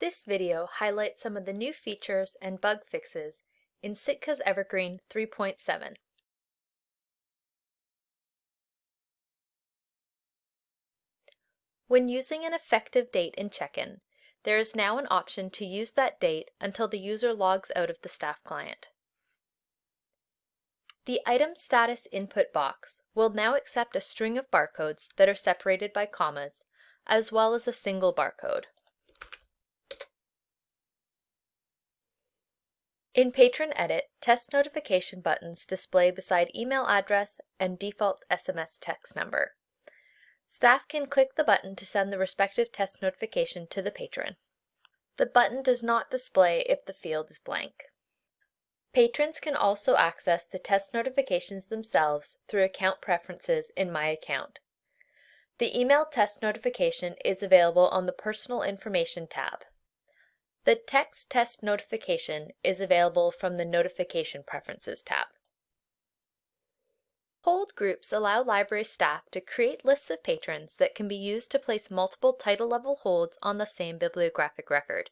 This video highlights some of the new features and bug fixes in Sitka's Evergreen 3.7. When using an effective date in Check-in, there is now an option to use that date until the user logs out of the staff client. The Item Status input box will now accept a string of barcodes that are separated by commas, as well as a single barcode. In Patron Edit, test notification buttons display beside email address and default SMS text number. Staff can click the button to send the respective test notification to the patron. The button does not display if the field is blank. Patrons can also access the test notifications themselves through account preferences in My Account. The email test notification is available on the Personal Information tab. The text test notification is available from the Notification Preferences tab. Hold groups allow library staff to create lists of patrons that can be used to place multiple title level holds on the same bibliographic record.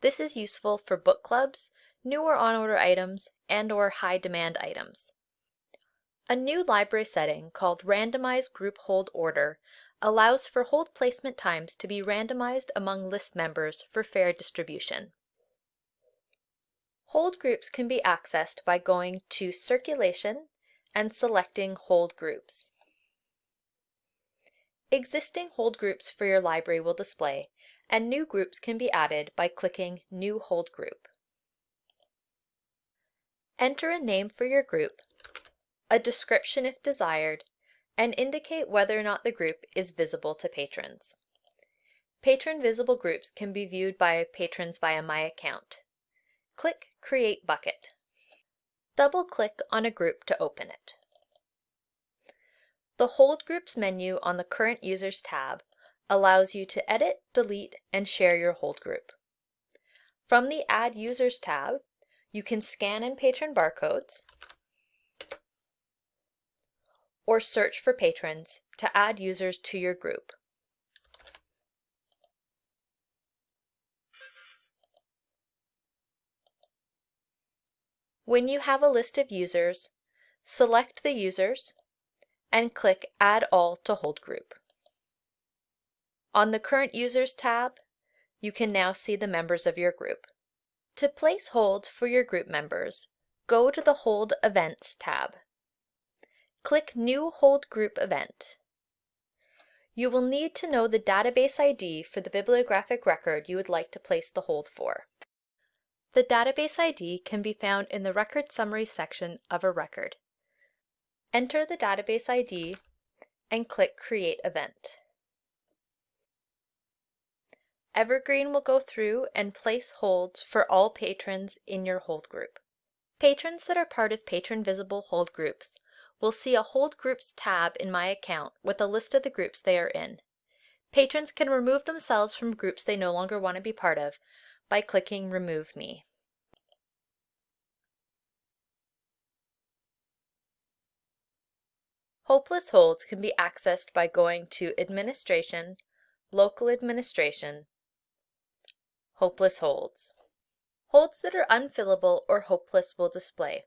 This is useful for book clubs, newer on order items, and or high demand items. A new library setting called Randomized Group Hold Order allows for hold placement times to be randomized among list members for fair distribution. Hold groups can be accessed by going to Circulation and selecting Hold Groups. Existing hold groups for your library will display, and new groups can be added by clicking New Hold Group. Enter a name for your group, a description if desired, and indicate whether or not the group is visible to patrons. Patron visible groups can be viewed by patrons via My Account. Click Create Bucket. Double-click on a group to open it. The Hold Groups menu on the Current Users tab allows you to edit, delete, and share your hold group. From the Add Users tab, you can scan in patron barcodes, or search for patrons to add users to your group. When you have a list of users, select the users and click Add All to Hold Group. On the Current Users tab, you can now see the members of your group. To place holds for your group members, go to the Hold Events tab. Click New Hold Group Event. You will need to know the database ID for the bibliographic record you would like to place the hold for. The database ID can be found in the Record Summary section of a record. Enter the database ID and click Create Event. Evergreen will go through and place holds for all patrons in your hold group. Patrons that are part of patron visible hold groups will see a Hold Groups tab in My Account with a list of the groups they are in. Patrons can remove themselves from groups they no longer want to be part of by clicking Remove Me. Hopeless holds can be accessed by going to Administration, Local Administration, Hopeless holds. Holds that are unfillable or hopeless will display.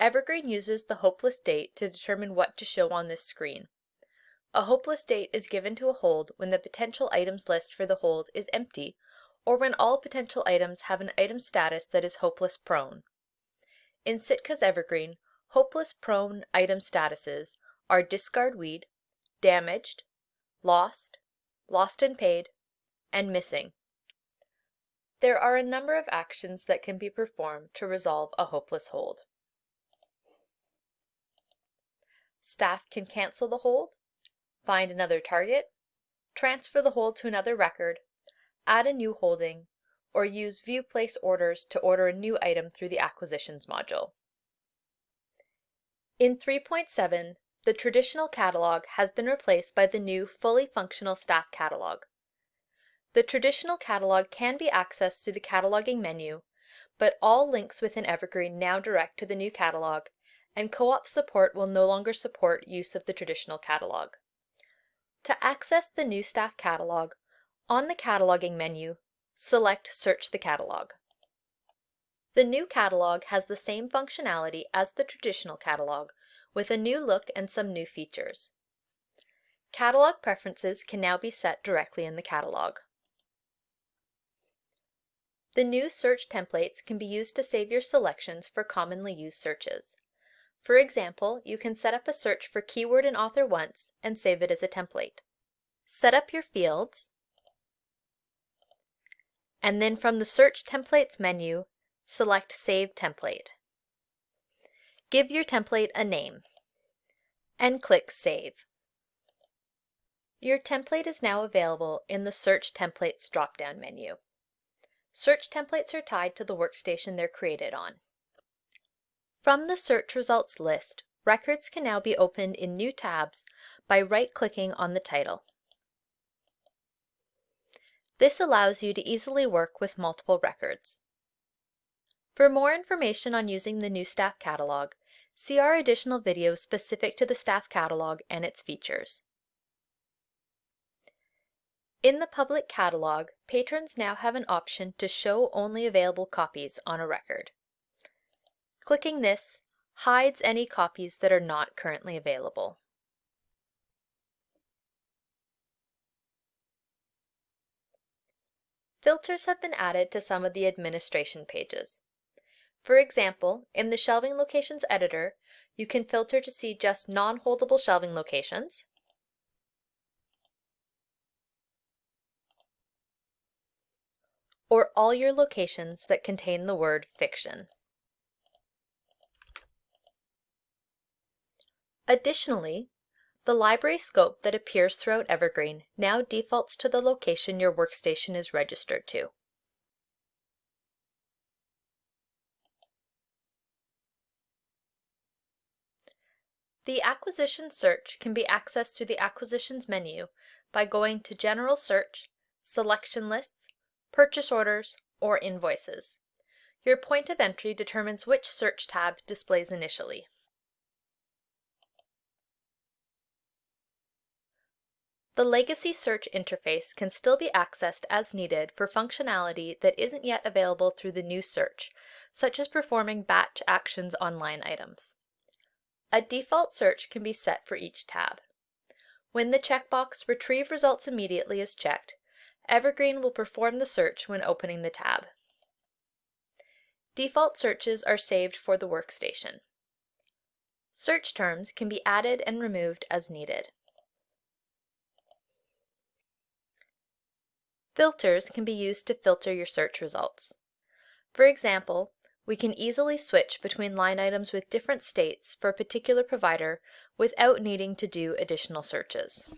Evergreen uses the hopeless date to determine what to show on this screen. A hopeless date is given to a hold when the potential items list for the hold is empty or when all potential items have an item status that is hopeless prone. In Sitka's Evergreen, hopeless prone item statuses are discard weed, damaged, lost, lost and paid, and missing. There are a number of actions that can be performed to resolve a hopeless hold. Staff can cancel the hold, find another target, transfer the hold to another record, add a new holding, or use View Place Orders to order a new item through the Acquisitions module. In 3.7, the traditional catalog has been replaced by the new fully functional staff catalog. The traditional catalog can be accessed through the cataloging menu, but all links within Evergreen now direct to the new catalog and co-op support will no longer support use of the traditional catalog. To access the new staff catalog, on the cataloging menu, select Search the Catalog. The new catalog has the same functionality as the traditional catalog, with a new look and some new features. Catalog preferences can now be set directly in the catalog. The new search templates can be used to save your selections for commonly used searches. For example, you can set up a search for keyword and author once and save it as a template. Set up your fields, and then from the Search Templates menu, select Save Template. Give your template a name, and click Save. Your template is now available in the Search Templates drop-down menu. Search templates are tied to the workstation they're created on. From the search results list, records can now be opened in new tabs by right-clicking on the title. This allows you to easily work with multiple records. For more information on using the new Staff Catalog, see our additional videos specific to the Staff Catalog and its features. In the public catalog, patrons now have an option to show only available copies on a record. Clicking this hides any copies that are not currently available. Filters have been added to some of the administration pages. For example, in the Shelving Locations editor, you can filter to see just non-holdable shelving locations, or all your locations that contain the word fiction. Additionally, the library scope that appears throughout Evergreen now defaults to the location your workstation is registered to. The Acquisition search can be accessed through the Acquisitions menu by going to General Search, Selection Lists, Purchase Orders, or Invoices. Your point of entry determines which search tab displays initially. The Legacy Search interface can still be accessed as needed for functionality that isn't yet available through the new search, such as performing batch actions on line items. A default search can be set for each tab. When the checkbox Retrieve Results Immediately is checked, Evergreen will perform the search when opening the tab. Default searches are saved for the workstation. Search terms can be added and removed as needed. Filters can be used to filter your search results. For example, we can easily switch between line items with different states for a particular provider without needing to do additional searches.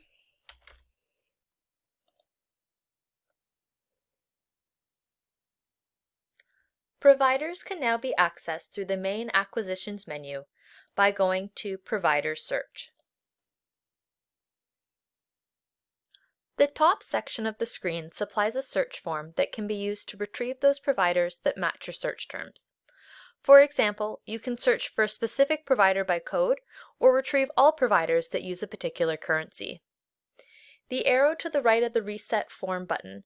Providers can now be accessed through the main Acquisitions menu by going to Provider Search. The top section of the screen supplies a search form that can be used to retrieve those providers that match your search terms. For example, you can search for a specific provider by code or retrieve all providers that use a particular currency. The arrow to the right of the Reset Form button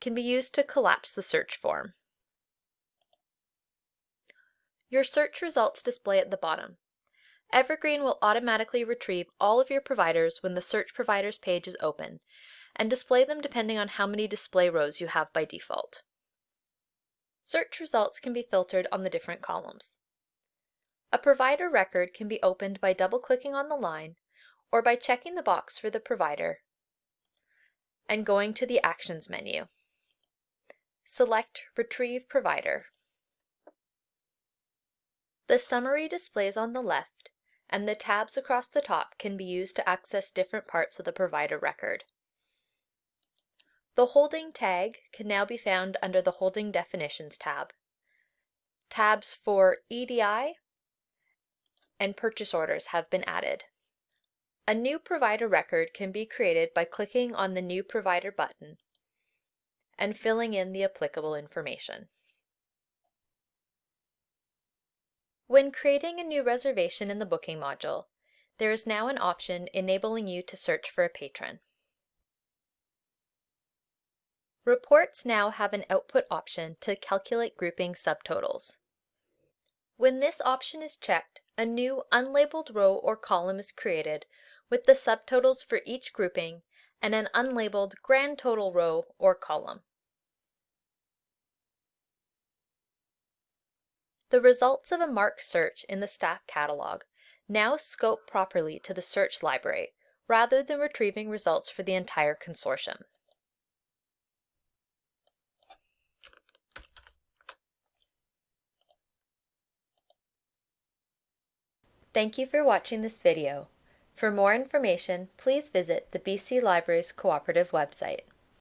can be used to collapse the search form. Your search results display at the bottom. Evergreen will automatically retrieve all of your providers when the Search Providers page is open and display them depending on how many display rows you have by default. Search results can be filtered on the different columns. A provider record can be opened by double-clicking on the line or by checking the box for the provider and going to the Actions menu. Select Retrieve Provider. The summary displays on the left, and the tabs across the top can be used to access different parts of the provider record. The holding tag can now be found under the Holding Definitions tab. Tabs for EDI and purchase orders have been added. A new provider record can be created by clicking on the New Provider button and filling in the applicable information. When creating a new reservation in the booking module, there is now an option enabling you to search for a patron. Reports now have an output option to calculate grouping subtotals. When this option is checked, a new unlabeled row or column is created with the subtotals for each grouping and an unlabeled grand total row or column. The results of a MARC search in the staff catalog now scope properly to the search library rather than retrieving results for the entire consortium. Thank you for watching this video. For more information, please visit the BC Libraries Cooperative website.